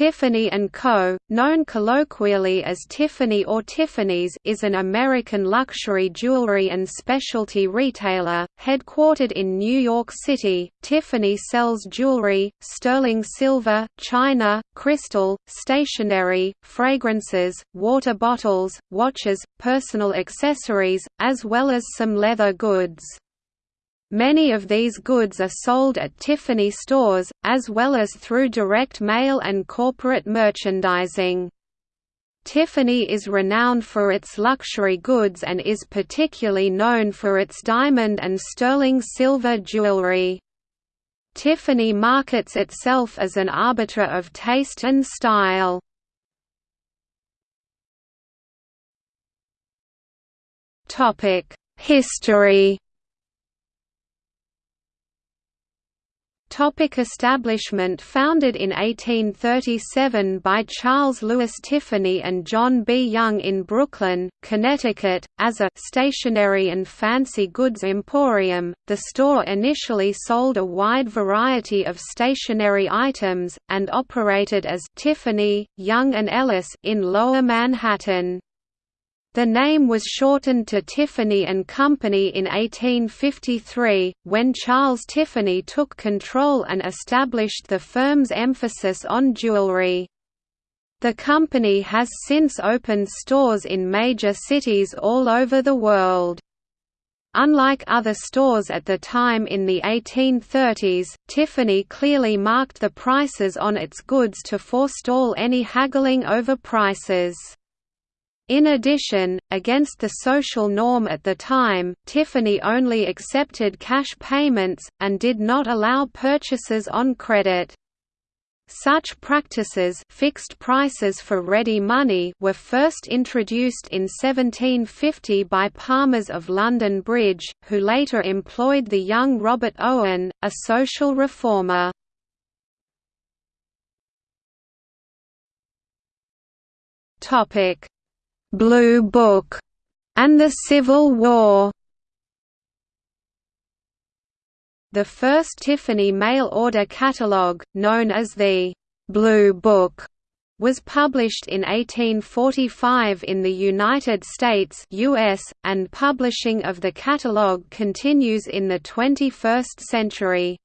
Tiffany & Co., known colloquially as Tiffany or Tiffany's is an American luxury jewelry and specialty retailer, headquartered in New York City. Tiffany sells jewelry, sterling silver, china, crystal, stationery, fragrances, water bottles, watches, personal accessories, as well as some leather goods. Many of these goods are sold at Tiffany stores, as well as through direct mail and corporate merchandising. Tiffany is renowned for its luxury goods and is particularly known for its diamond and sterling silver jewelry. Tiffany markets itself as an arbiter of taste and style. History Topic establishment Founded in 1837 by Charles Lewis Tiffany and John B. Young in Brooklyn, Connecticut, as a «stationery and fancy goods emporium», the store initially sold a wide variety of stationery items, and operated as «Tiffany, Young and Ellis» in Lower Manhattan. The name was shortened to Tiffany and Company in 1853, when Charles Tiffany took control and established the firm's emphasis on jewelry. The company has since opened stores in major cities all over the world. Unlike other stores at the time in the 1830s, Tiffany clearly marked the prices on its goods to forestall any haggling over prices. In addition, against the social norm at the time, Tiffany only accepted cash payments, and did not allow purchases on credit. Such practices fixed prices for ready money were first introduced in 1750 by Palmers of London Bridge, who later employed the young Robert Owen, a social reformer. Topic Blue Book, and the Civil War. The first Tiffany mail-order catalogue, known as the Blue Book, was published in 1845 in the United States US, and publishing of the catalogue continues in the 21st century.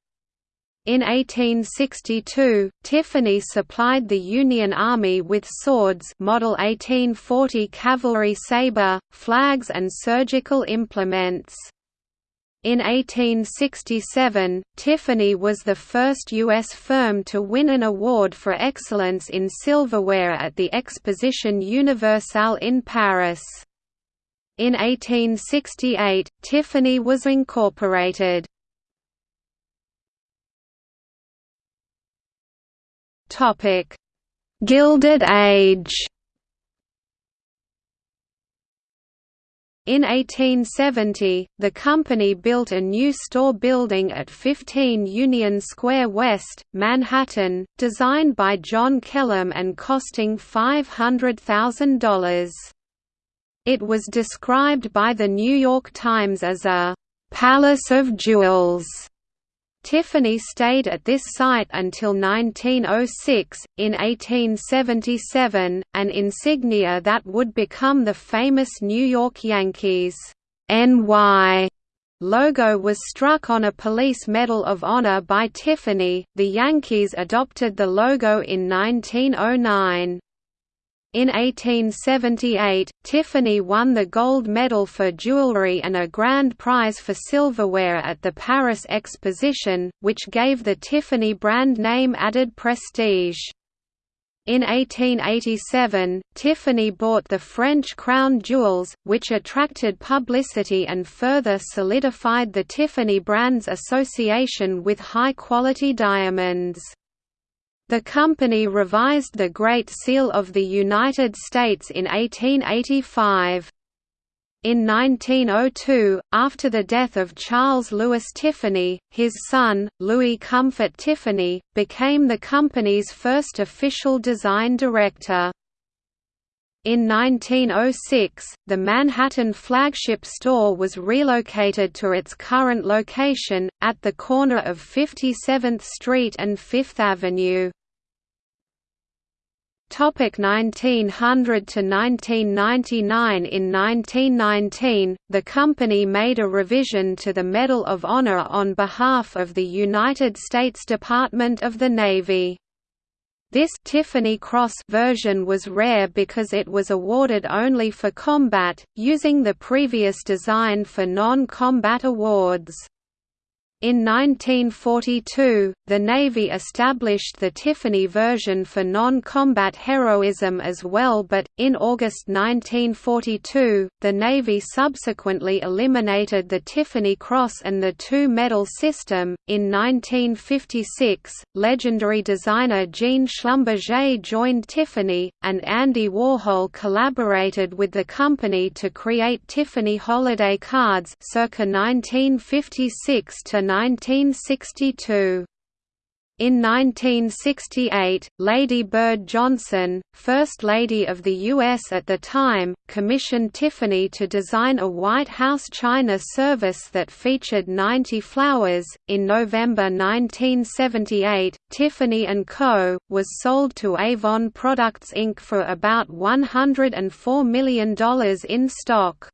In 1862, Tiffany supplied the Union Army with swords Model 1840 cavalry saber, flags and surgical implements. In 1867, Tiffany was the first U.S. firm to win an award for excellence in silverware at the Exposition Universelle in Paris. In 1868, Tiffany was incorporated. Topic: Gilded Age. In 1870, the company built a new store building at 15 Union Square West, Manhattan, designed by John Kellum and costing $500,000. It was described by the New York Times as a «palace of jewels» Tiffany stayed at this site until 1906. In 1877, an insignia that would become the famous New York Yankees NY logo was struck on a Police Medal of Honor by Tiffany. The Yankees adopted the logo in 1909. In 1878, Tiffany won the gold medal for jewelry and a grand prize for silverware at the Paris Exposition, which gave the Tiffany brand name added prestige. In 1887, Tiffany bought the French crown jewels, which attracted publicity and further solidified the Tiffany brand's association with high-quality diamonds. The company revised the Great Seal of the United States in 1885. In 1902, after the death of Charles Lewis Tiffany, his son, Louis Comfort Tiffany, became the company's first official design director. In 1906, the Manhattan flagship store was relocated to its current location, at the corner of 57th Street and Fifth Avenue. Topic 1900 to 1999 In 1919, the company made a revision to the Medal of Honor on behalf of the United States Department of the Navy. This Tiffany Cross version was rare because it was awarded only for combat, using the previous design for non-combat awards. In 1942, the Navy established the Tiffany version for non-combat heroism as well but, in August 1942, the Navy subsequently eliminated the Tiffany Cross and the two-medal system. In 1956, legendary designer Jean Schlumberger joined Tiffany, and Andy Warhol collaborated with the company to create Tiffany holiday cards circa 1956 to 1962. In 1968, Lady Bird Johnson, First Lady of the U.S. at the time, commissioned Tiffany to design a White House China service that featured 90 flowers. In November 1978, Tiffany & Co. was sold to Avon Products Inc. for about $104 million in stock.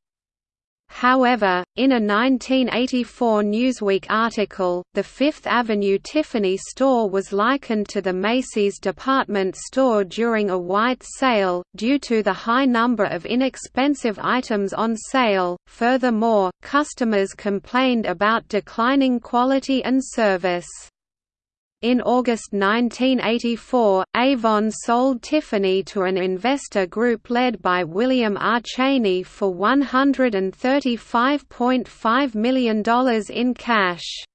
However, in a 1984 Newsweek article, the Fifth Avenue Tiffany store was likened to the Macy's department store during a white sale, due to the high number of inexpensive items on sale. Furthermore, customers complained about declining quality and service. In August 1984, Avon sold Tiffany to an investor group led by William R. Chaney for $135.5 million in cash.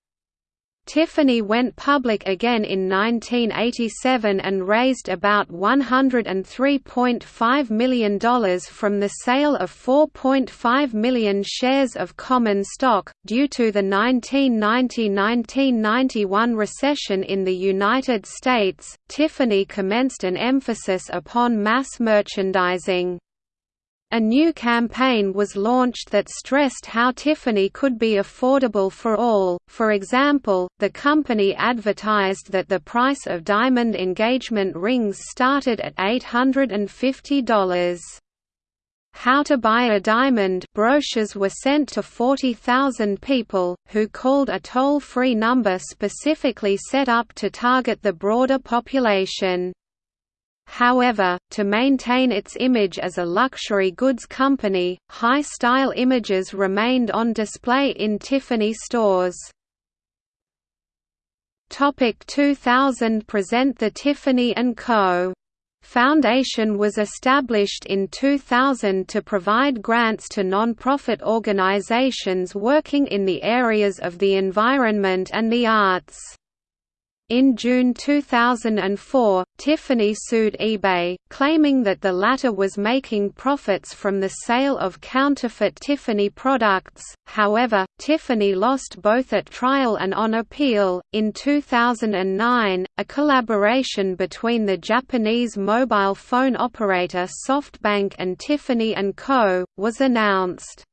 Tiffany went public again in 1987 and raised about $103.5 million from the sale of 4.5 million shares of common stock. Due to the 1990 1991 recession in the United States, Tiffany commenced an emphasis upon mass merchandising. A new campaign was launched that stressed how Tiffany could be affordable for all, for example, the company advertised that the price of diamond engagement rings started at $850. How to Buy a Diamond brochures were sent to 40,000 people, who called a toll-free number specifically set up to target the broader population. However, to maintain its image as a luxury goods company, high-style images remained on display in Tiffany stores. Topic 2000 Present the Tiffany & Co. Foundation was established in 2000 to provide grants to non-profit organizations working in the areas of the environment and the arts. In June 2004, Tiffany sued eBay, claiming that the latter was making profits from the sale of counterfeit Tiffany products. However, Tiffany lost both at trial and on appeal. In 2009, a collaboration between the Japanese mobile phone operator SoftBank and Tiffany & Co. was announced.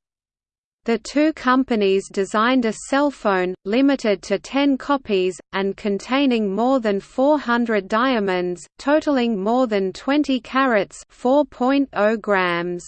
The two companies designed a cell phone, limited to 10 copies, and containing more than 400 diamonds, totaling more than 20 carats 4.0 grams.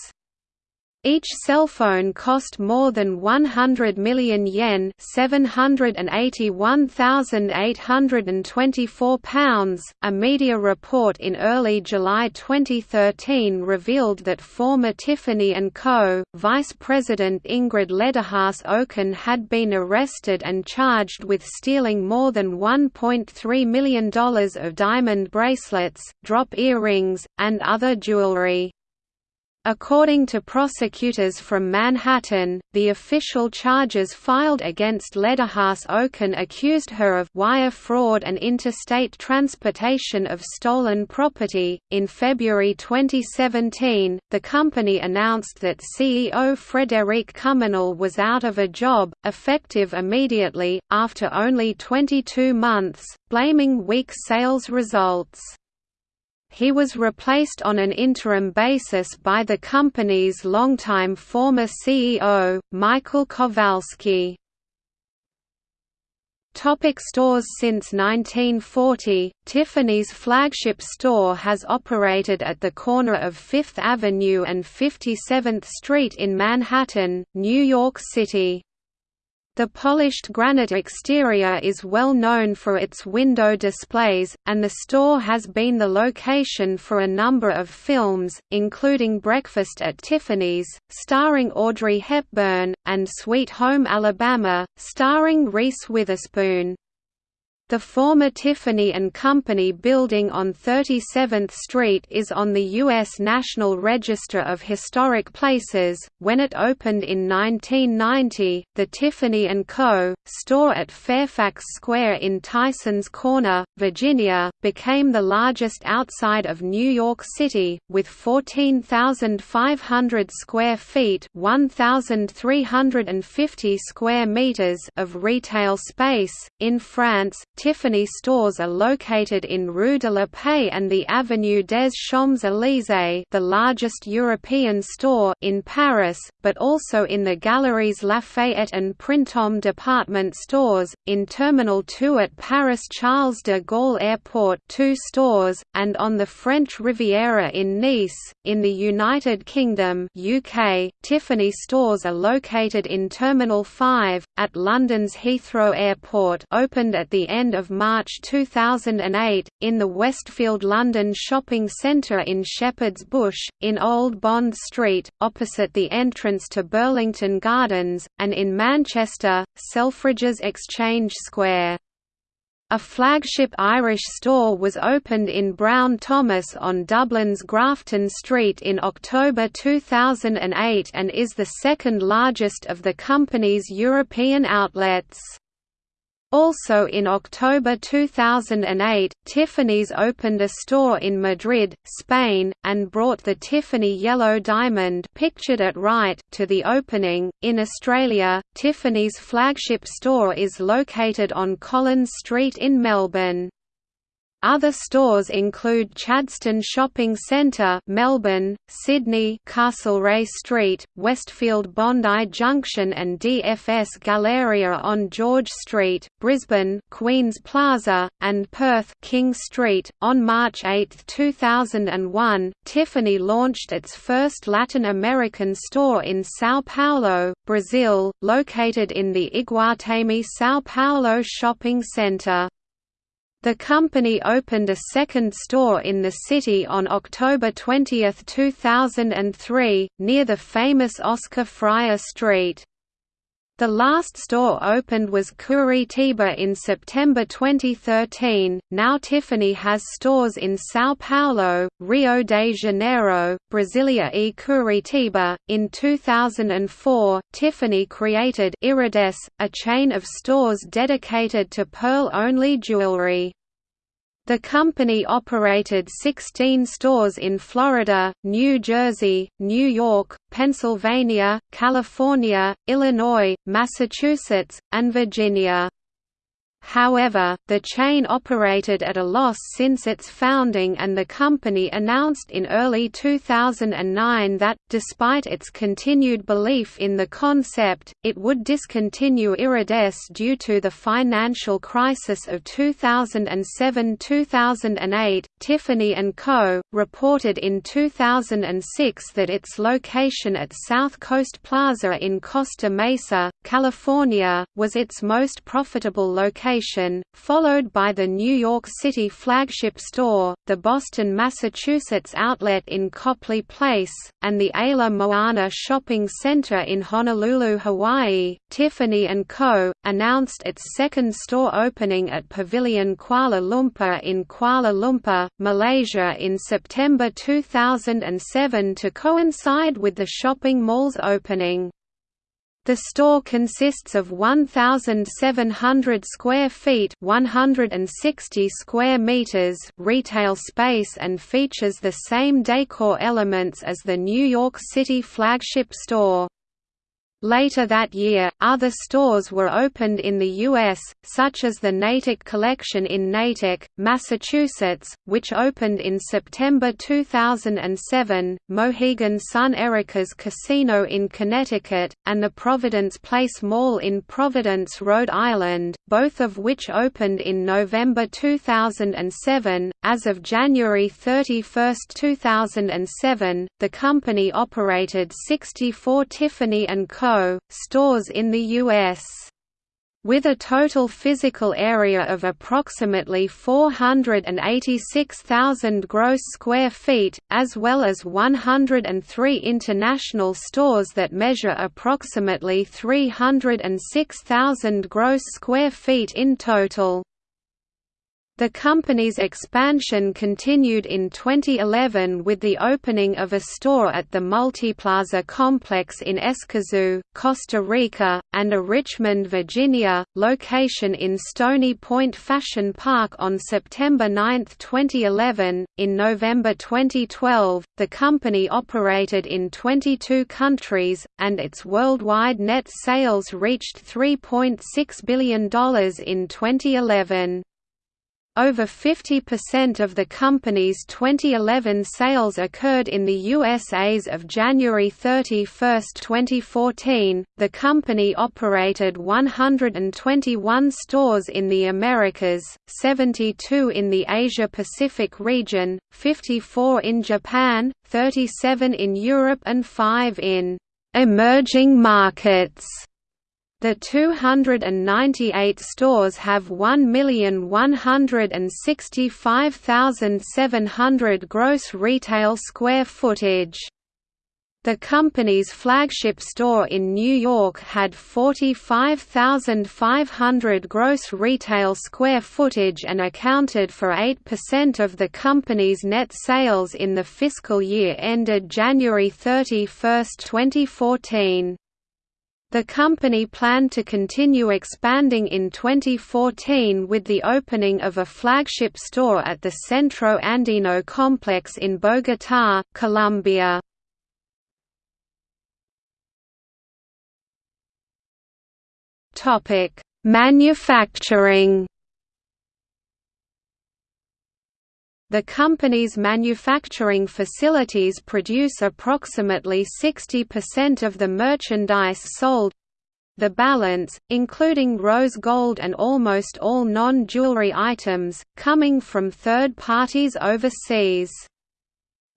Each cell phone cost more than 100 million yen £781,824. A media report in early July 2013 revealed that former Tiffany & Co. Vice President Ingrid Lederhaas Auken had been arrested and charged with stealing more than $1.3 million of diamond bracelets, drop earrings, and other jewelry. According to prosecutors from Manhattan, the official charges filed against Lederhaas Auken accused her of wire fraud and interstate transportation of stolen property. In February 2017, the company announced that CEO Frederic Cumenal was out of a job, effective immediately, after only 22 months, blaming weak sales results. He was replaced on an interim basis by the company's longtime former CEO, Michael Kowalski. Topic stores Since 1940, Tiffany's flagship store has operated at the corner of Fifth Avenue and 57th Street in Manhattan, New York City. The polished granite exterior is well known for its window displays, and the store has been the location for a number of films, including Breakfast at Tiffany's, starring Audrey Hepburn, and Sweet Home Alabama, starring Reese Witherspoon. The former Tiffany & Company building on 37th Street is on the U.S. National Register of Historic Places. When it opened in 1990, the Tiffany & Co. store at Fairfax Square in Tysons Corner, Virginia, became the largest outside of New York City, with 14,500 square feet (1,350 square meters) of retail space. In France, Tiffany stores are located in Rue de la Paix and the Avenue des Champs-Élysées the largest European store in Paris, but also in the Galeries Lafayette and Printemps department stores, in Terminal 2 at Paris Charles de Gaulle Airport two stores, and on the French Riviera in Nice. In the United Kingdom UK, Tiffany stores are located in Terminal 5, at London's Heathrow Airport opened at the end of March 2008, in the Westfield London Shopping Centre in Shepherd's Bush, in Old Bond Street, opposite the entrance to Burlington Gardens, and in Manchester, Selfridges Exchange Square. A flagship Irish store was opened in Brown Thomas on Dublin's Grafton Street in October 2008 and is the second largest of the company's European outlets. Also in October 2008, Tiffany's opened a store in Madrid, Spain, and brought the Tiffany Yellow Diamond pictured at right to the opening. In Australia, Tiffany's flagship store is located on Collins Street in Melbourne. Other stores include Chadstone Shopping Centre, Melbourne, Sydney, Castlereagh Street, Westfield Bondi Junction and DFS Galleria on George Street, Brisbane, Queens Plaza, and Perth, King Street. On March 8, 2001, Tiffany launched its first Latin American store in São Paulo, Brazil, located in the Iguatemi São Paulo shopping center. The company opened a second store in the city on October 20, 2003, near the famous Oscar Freire Street. The last store opened was Curitiba in September 2013. Now Tiffany has stores in São Paulo, Rio de Janeiro, Brasilia e Curitiba. In 2004, Tiffany created Iridesse, a chain of stores dedicated to pearl-only jewelry. The company operated 16 stores in Florida, New Jersey, New York, Pennsylvania, California, Illinois, Massachusetts, and Virginia. However, the chain operated at a loss since its founding and the company announced in early 2009 that, despite its continued belief in the concept, it would discontinue Iridesse due to the financial crisis of 2007–2008. Tiffany & Co. reported in 2006 that its location at South Coast Plaza in Costa Mesa, California, was its most profitable location followed by the New York City flagship store, the Boston, Massachusetts outlet in Copley Place, and the Ala Moana Shopping Center in Honolulu, Hawaii. Tiffany & Co. announced its second store opening at Pavilion Kuala Lumpur in Kuala Lumpur, Malaysia in September 2007 to coincide with the shopping mall's opening. The store consists of 1,700 square feet 160 square meters retail space and features the same decor elements as the New York City flagship store. Later that year, other stores were opened in the U.S., such as the Natick Collection in Natick, Massachusetts, which opened in September 2007, Mohegan Sun Erica's Casino in Connecticut, and the Providence Place Mall in Providence, Rhode Island, both of which opened in November 2007. As of January 31, 2007, the company operated 64 Tiffany & Co stores in the U.S. With a total physical area of approximately 486,000 gross square feet, as well as 103 international stores that measure approximately 306,000 gross square feet in total. The company's expansion continued in 2011 with the opening of a store at the Multiplaza complex in Escazú, Costa Rica, and a Richmond, Virginia, location in Stony Point Fashion Park on September 9, 2011. In November 2012, the company operated in 22 countries, and its worldwide net sales reached $3.6 billion in 2011. Over 50% of the company's 2011 sales occurred in the USA's of January 31, 2014. The company operated 121 stores in the Americas, 72 in the Asia Pacific region, 54 in Japan, 37 in Europe, and 5 in emerging markets. The 298 stores have 1,165,700 gross retail square footage. The company's flagship store in New York had 45,500 gross retail square footage and accounted for 8% of the company's net sales in the fiscal year ended January 31, 2014. The company planned to continue expanding in 2014 with the opening of a flagship store at the Centro Andino complex in Bogotá, Colombia. Manufacturing The company's manufacturing facilities produce approximately 60% of the merchandise sold the balance, including rose gold and almost all non-jewelry items, coming from third parties overseas.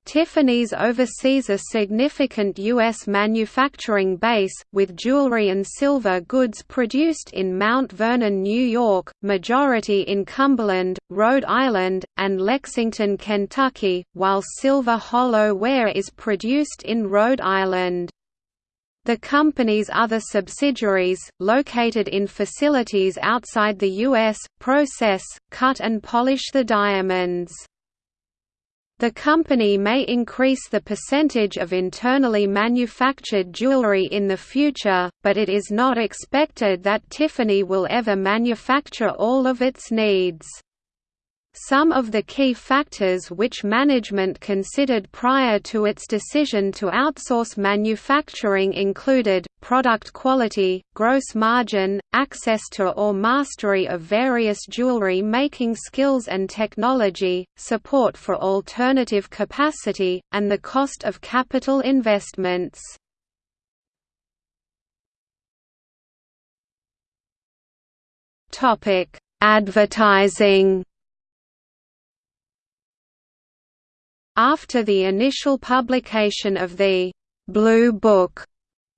Tiffany's oversees a significant U.S. manufacturing base, with jewelry and silver goods produced in Mount Vernon, New York, majority in Cumberland, Rhode Island, and Lexington, Kentucky, while silver hollow ware is produced in Rhode Island. The company's other subsidiaries, located in facilities outside the U.S., process, cut and polish the diamonds. The company may increase the percentage of internally manufactured jewelry in the future, but it is not expected that Tiffany will ever manufacture all of its needs. Some of the key factors which management considered prior to its decision to outsource manufacturing included, product quality, gross margin, access to or mastery of various jewelry making skills and technology, support for alternative capacity, and the cost of capital investments. Advertising After the initial publication of the «Blue Book»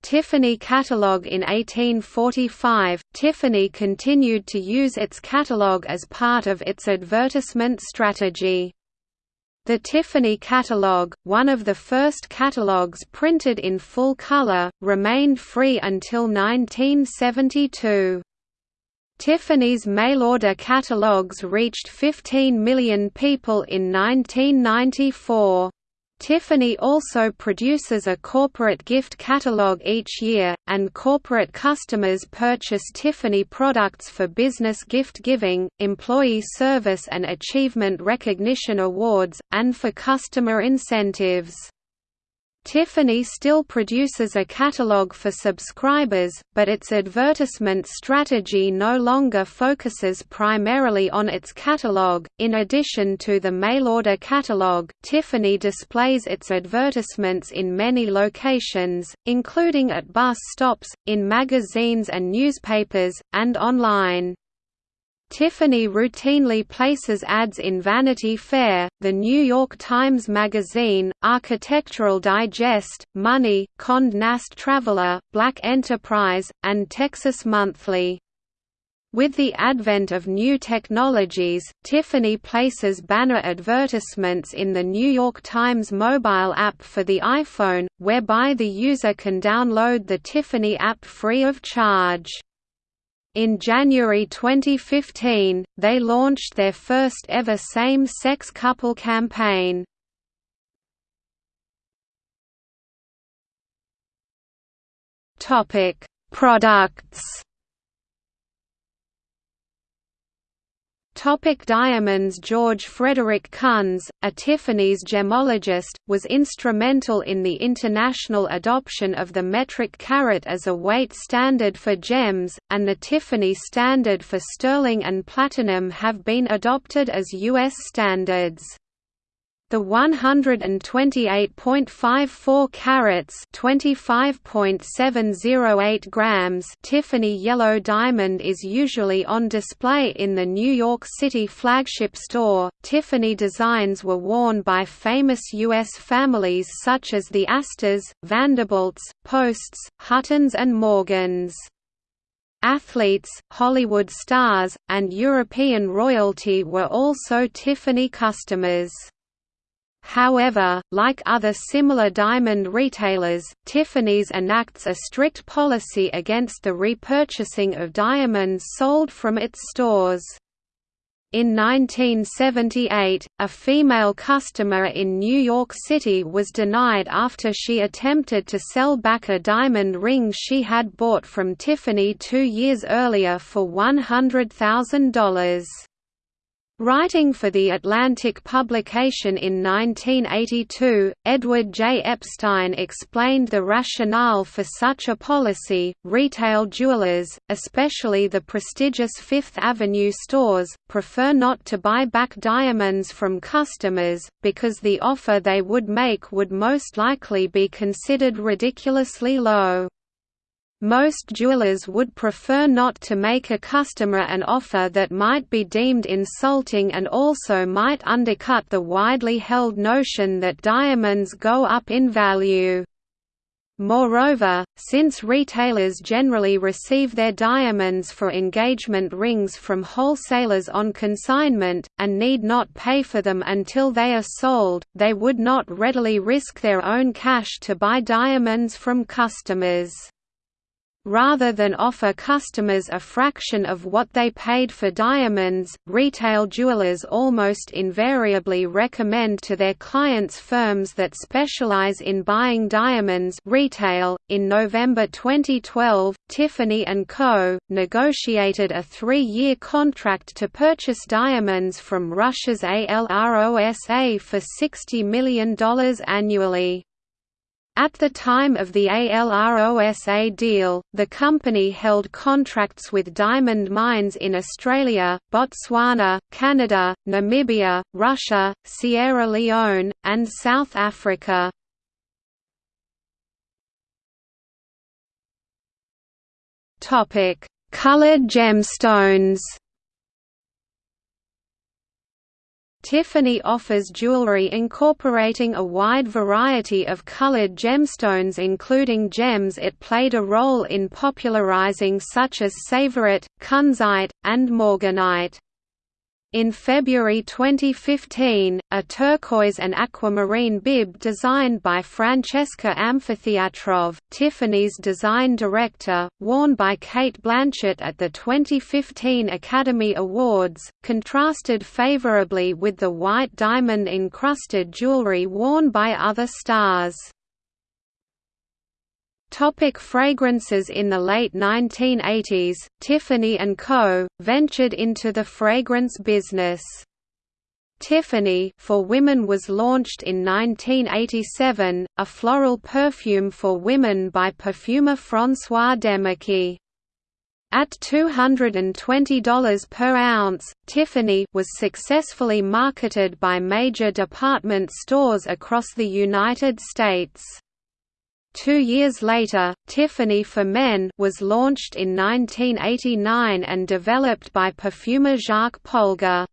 Tiffany catalogue in 1845, Tiffany continued to use its catalogue as part of its advertisement strategy. The Tiffany catalogue, one of the first catalogues printed in full color, remained free until 1972. Tiffany's mail-order catalogs reached 15 million people in 1994. Tiffany also produces a corporate gift catalog each year, and corporate customers purchase Tiffany products for business gift giving, employee service and achievement recognition awards, and for customer incentives. Tiffany still produces a catalog for subscribers, but its advertisement strategy no longer focuses primarily on its catalog. In addition to the mail-order catalog, Tiffany displays its advertisements in many locations, including at bus stops, in magazines and newspapers, and online. Tiffany routinely places ads in Vanity Fair, The New York Times Magazine, Architectural Digest, Money, Condé Nast Traveler, Black Enterprise, and Texas Monthly. With the advent of new technologies, Tiffany places banner advertisements in the New York Times mobile app for the iPhone, whereby the user can download the Tiffany app free of charge. In January 2015, they launched their first ever same-sex couple campaign. Topic: Products Topic Diamonds George Frederick Kunz, a Tiffany's gemologist, was instrumental in the international adoption of the metric carat as a weight standard for gems, and the Tiffany standard for sterling and platinum have been adopted as U.S. standards. The 128.54 carats (25.708 grams) Tiffany yellow diamond is usually on display in the New York City flagship store. Tiffany designs were worn by famous U.S. families such as the Astors, Vanderbilts, Posts, Huttons, and Morgans. Athletes, Hollywood stars, and European royalty were also Tiffany customers. However, like other similar diamond retailers, Tiffany's enacts a strict policy against the repurchasing of diamonds sold from its stores. In 1978, a female customer in New York City was denied after she attempted to sell back a diamond ring she had bought from Tiffany two years earlier for $100,000. Writing for The Atlantic publication in 1982, Edward J. Epstein explained the rationale for such a policy. Retail jewelers, especially the prestigious Fifth Avenue stores, prefer not to buy back diamonds from customers, because the offer they would make would most likely be considered ridiculously low. Most jewelers would prefer not to make a customer an offer that might be deemed insulting and also might undercut the widely held notion that diamonds go up in value. Moreover, since retailers generally receive their diamonds for engagement rings from wholesalers on consignment, and need not pay for them until they are sold, they would not readily risk their own cash to buy diamonds from customers. Rather than offer customers a fraction of what they paid for diamonds, retail jewelers almost invariably recommend to their clients firms that specialize in buying diamonds retail. .In November 2012, Tiffany & Co. negotiated a three-year contract to purchase diamonds from Russia's ALROSA for $60 million annually. At the time of the ALROSA deal, the company held contracts with diamond mines in Australia, Botswana, Canada, Namibia, Russia, Sierra Leone, and South Africa. Colored gemstones Tiffany offers jewelry incorporating a wide variety of colored gemstones including gems it played a role in popularizing such as Tsavorite, Kunzite, and Morganite. In February 2015, a turquoise and aquamarine bib designed by Francesca Amfitheatrof, Tiffany's design director, worn by Cate Blanchett at the 2015 Academy Awards, contrasted favorably with the white diamond-encrusted jewelry worn by other stars. Topic fragrances In the late 1980s, Tiffany & Co. ventured into the fragrance business. Tiffany for women was launched in 1987, a floral perfume for women by perfumer François Demachy. At $220 per ounce, Tiffany was successfully marketed by major department stores across the United States. Two years later, Tiffany for Men was launched in 1989 and developed by perfumer Jacques Polgar.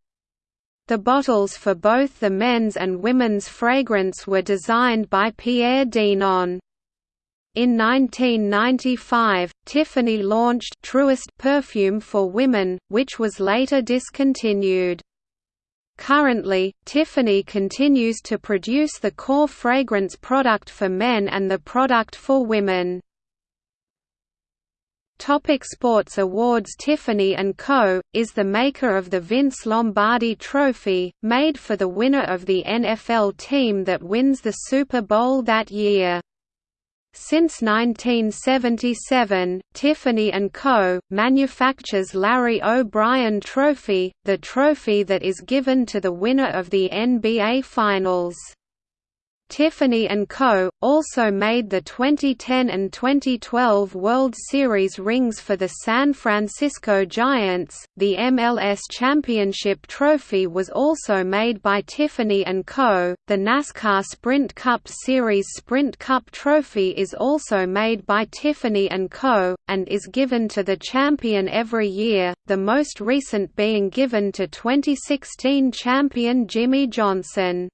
The bottles for both the men's and women's fragrance were designed by Pierre Dinand. In 1995, Tiffany launched Trueste perfume for women, which was later discontinued. Currently, Tiffany continues to produce the core fragrance product for men and the product for women. Topic sports awards Tiffany & Co., is the maker of the Vince Lombardi Trophy, made for the winner of the NFL team that wins the Super Bowl that year. Since 1977, Tiffany & Co. manufactures Larry O'Brien Trophy, the trophy that is given to the winner of the NBA Finals. Tiffany & Co. also made the 2010 and 2012 World Series rings for the San Francisco Giants. The MLS Championship trophy was also made by Tiffany & Co. The NASCAR Sprint Cup Series Sprint Cup trophy is also made by Tiffany & Co. and is given to the champion every year, the most recent being given to 2016 champion Jimmie Johnson.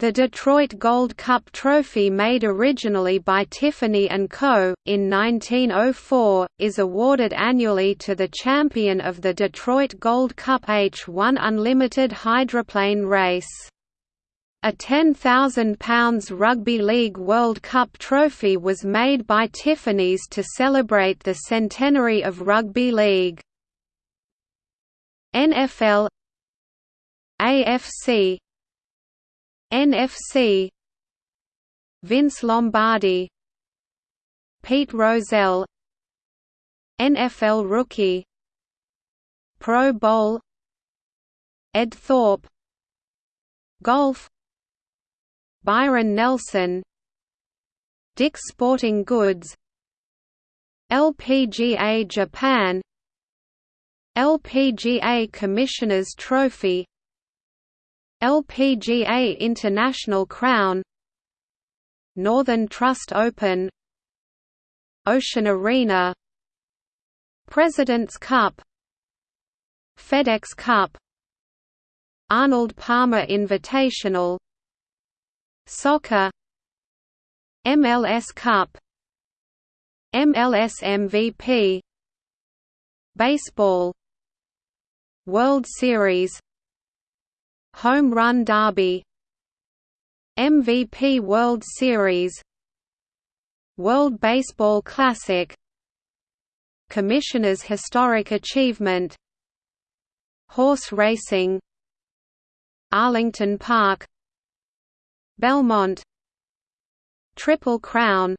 The Detroit Gold Cup trophy made originally by Tiffany & Co., in 1904, is awarded annually to the champion of the Detroit Gold Cup H-1 Unlimited hydroplane race. A £10,000 Rugby League World Cup trophy was made by Tiffany's to celebrate the centenary of rugby league. NFL AFC NFC Vince Lombardi Pete Rozelle NFL Rookie Pro Bowl Ed Thorp Golf Byron Nelson Dick's Sporting Goods LPGA Japan LPGA Commissioner's Trophy LPGA International Crown Northern Trust Open Ocean Arena President's Cup FedEx Cup Arnold Palmer Invitational Soccer MLS Cup MLS MVP Baseball World Series Home Run Derby MVP World Series World Baseball Classic Commissioner's Historic Achievement Horse Racing Arlington Park Belmont Triple Crown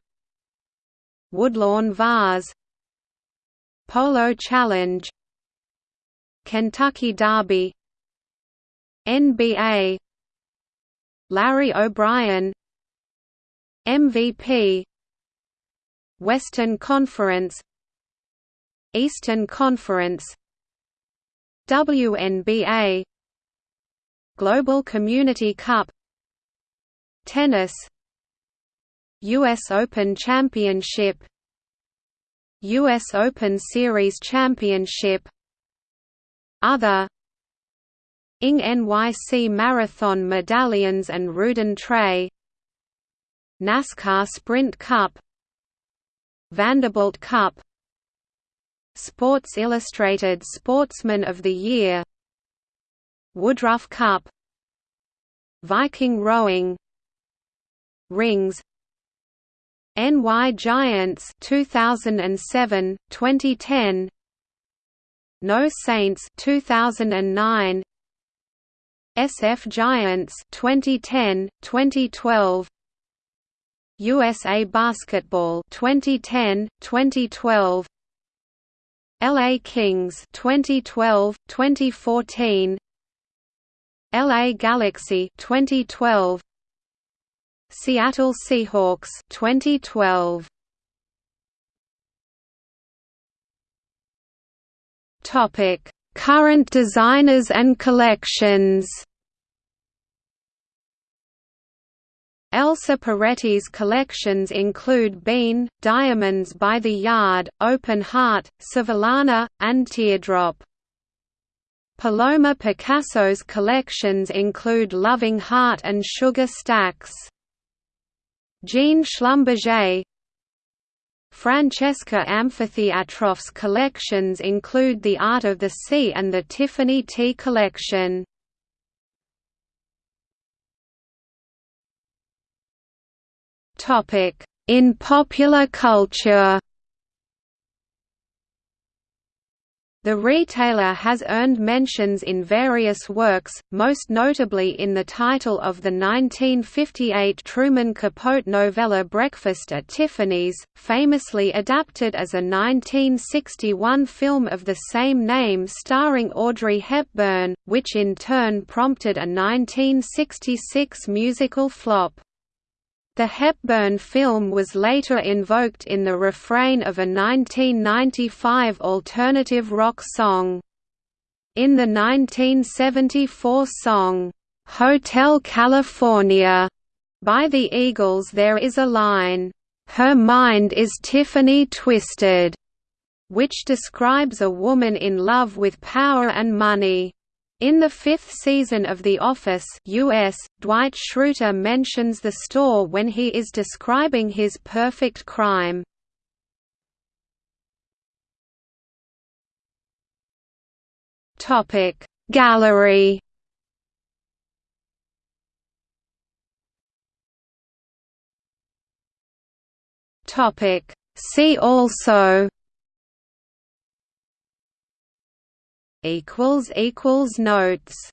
Woodlawn Vase Polo Challenge Kentucky Derby NBA Larry O'Brien MVP Western Conference Eastern Conference WNBA Global Community Cup Tennis US Open Championship US Open Series Championship Other Ing NYC Marathon Medallions and Rudin Tray NASCAR Sprint Cup Vanderbilt Cup Sports Illustrated Sportsman of the Year Woodruff Cup Viking Rowing Rings NY Giants 2007 2010 No Saints 2009 SF Giants 2010 2012 USA Basketball 2010 2012 LA Kings 2012 2014 LA Galaxy 2012 Seattle Seahawks 2012 Topic Current designers and collections Elsa Peretti's collections include Bean, Diamonds by the Yard, Open Heart, Sevillana, and Teardrop. Paloma Picasso's collections include Loving Heart and Sugar Stacks. Jean Schlumberger Francesca Amfitheatrof's collections include The Art of the Sea and the Tiffany T collection. In popular culture The retailer has earned mentions in various works, most notably in the title of the 1958 Truman Capote novella Breakfast at Tiffany's, famously adapted as a 1961 film of the same name starring Audrey Hepburn, which in turn prompted a 1966 musical flop. The Hepburn film was later invoked in the refrain of a 1995 alternative rock song. In the 1974 song, "'Hotel California' by the Eagles there is a line, "'Her mind is Tiffany twisted' which describes a woman in love with power and money. In the fifth season of The Office US, Dwight Schrute mentions the store when he is describing his perfect crime. Gallery See also equals equals notes